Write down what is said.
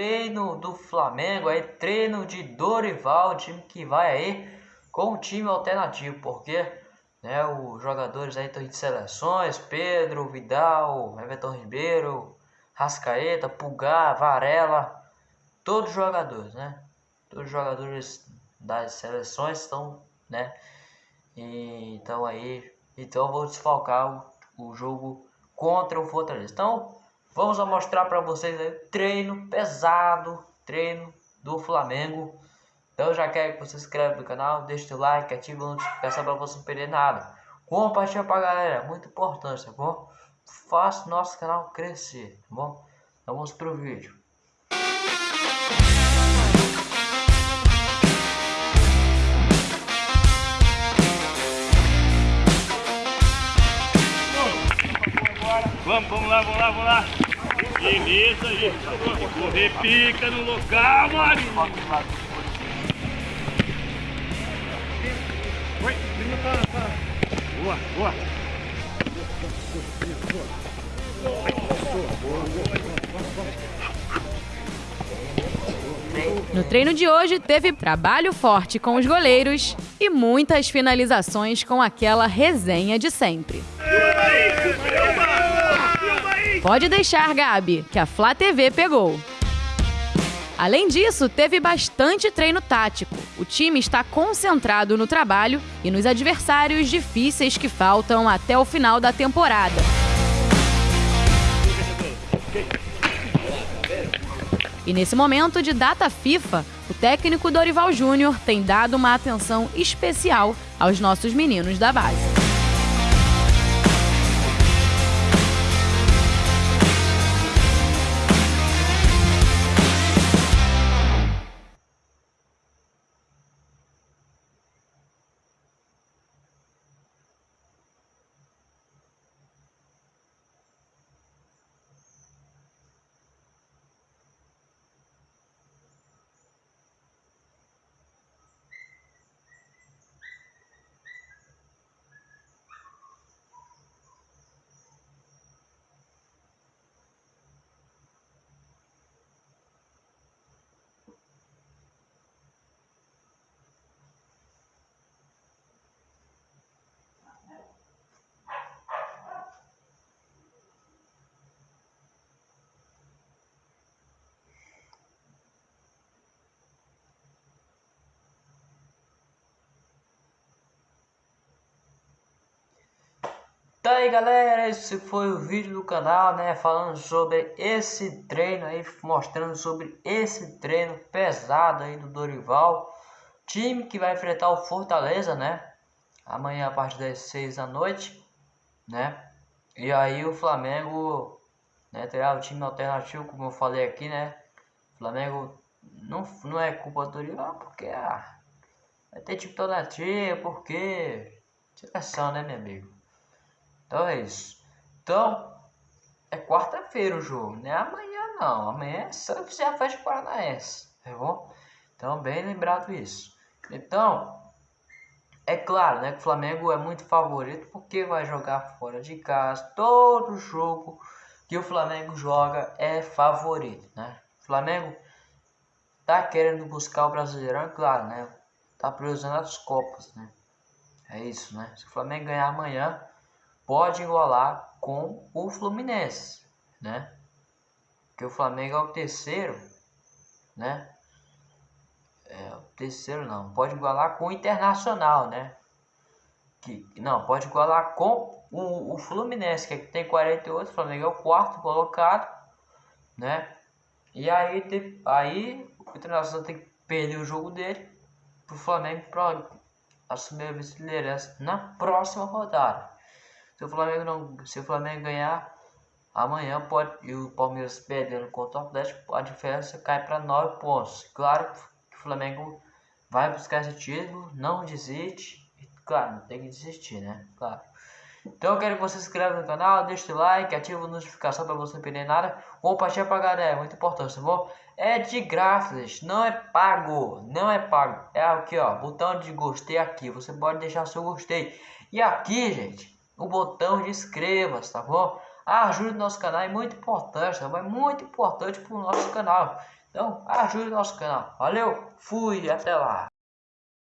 treino do Flamengo, aí treino de Dorival, time que vai aí com o time alternativo, porque né, os jogadores aí estão de seleções, Pedro, Vidal, Everton Ribeiro, Rascaeta, Pulgar, Varela, todos os jogadores, né? Todos os jogadores das seleções estão, né? E, então aí, então vou desfalcar o, o jogo contra o Fortaleza. Então, vamos mostrar para vocês aí treino pesado, treino do Flamengo. Então já quero que você se inscreva no canal, deixe o like, ative a notificação para você não perder nada. Compartilha pra galera, muito importante, tá bom? Faça nosso canal crescer, tá bom? Então vamos pro vídeo. Vamos, vamos lá, vamos lá, vamos lá. Beleza, aí. Correr pica no local, Marinho. Oi, Boa, boa. No treino de hoje, teve trabalho forte com os goleiros e muitas finalizações com aquela resenha de sempre. Pode deixar, Gabi, que a Flá TV pegou. Além disso, teve bastante treino tático. O time está concentrado no trabalho e nos adversários difíceis que faltam até o final da temporada. E nesse momento de data FIFA, o técnico Dorival Júnior tem dado uma atenção especial aos nossos meninos da base. Tá aí galera, esse foi o vídeo do canal, né, falando sobre esse treino aí, mostrando sobre esse treino pesado aí do Dorival, time que vai enfrentar o Fortaleza, né, amanhã a partir das 6 da noite, né, e aí o Flamengo, né, terá o time alternativo, como eu falei aqui, né, Flamengo não, não é culpa do Dorival, porque ah, vai ter time alternativo, porque seleção, né, meu amigo. Então é isso. Então, é quarta-feira o jogo, não é amanhã não. Amanhã é Santos e a Festa Paranaense, tá bom? Então, bem lembrado isso. Então, é claro, né, que o Flamengo é muito favorito porque vai jogar fora de casa. Todo jogo que o Flamengo joga é favorito, né? O Flamengo tá querendo buscar o Brasileirão, é claro, né? Tá priorizando as Copas, né? É isso, né? Se o Flamengo ganhar amanhã, pode igualar com o Fluminense, né? Que o Flamengo é o terceiro, né? É, o terceiro não, pode igualar com o Internacional, né? Que, não, pode igualar com o, o Fluminense, que tem 48, o Flamengo é o quarto colocado, né? E aí, aí o Internacional tem que perder o jogo dele pro Flamengo para assumir a vice-liderança na próxima rodada. Se o Flamengo não, se o Flamengo ganhar amanhã pode e o Palmeiras perdendo contra o Atlético, a diferença cai para 9 pontos. Claro que o Flamengo vai buscar esse título, não desiste. Claro, tem que desistir, né? Claro. Então eu quero que você se inscreva no canal, deixe o like, ative a notificação para você não perder nada. Compartilha pra galera, é muito importante, tá bom? É de grátis, não é pago, não é pago. É aqui, ó, botão de gostei aqui. Você pode deixar seu gostei. E aqui, gente, o botão de inscreva-se, tá bom? A ajuda do nosso canal é muito importante, tá bom? É muito importante para o nosso canal. Então ajude o nosso canal. Valeu, fui, até lá.